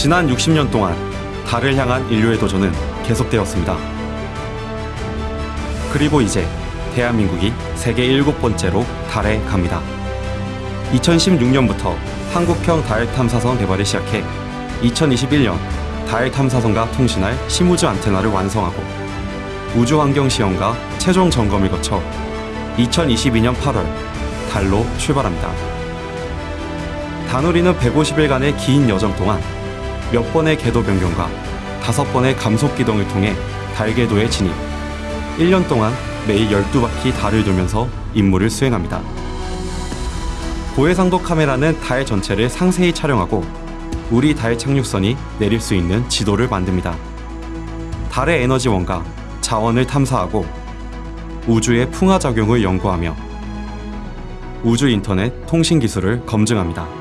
지난 60년 동안 달을 향한 인류의 도전은 계속되었습니다. 그리고 이제 대한민국이 세계 일곱 번째로 달에 갑니다. 2016년부터 한국형 달 탐사선 개발을 시작해 2021년 달 탐사선과 통신할 심우주 안테나를 완성하고 우주환경시험과 최종 점검을 거쳐 2022년 8월 달로 출발합니다. 다누리는 150일간의 긴 여정 동안 몇 번의 궤도 변경과 다섯 번의 감속 기동을 통해 달 궤도에 진입. 1년 동안 매일 12바퀴 달을 돌면서 임무를 수행합니다. 고해상도 카메라는 달 전체를 상세히 촬영하고 우리 달 착륙선이 내릴 수 있는 지도를 만듭니다. 달의 에너지원과 자원을 탐사하고 우주의 풍화 작용을 연구하며 우주 인터넷 통신 기술을 검증합니다.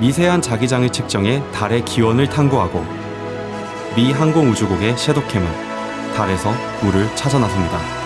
미세한 자기장을 측정해 달의 기원을 탐구하고 미 항공우주국의 섀도캠은 달에서 물을 찾아 나섭니다.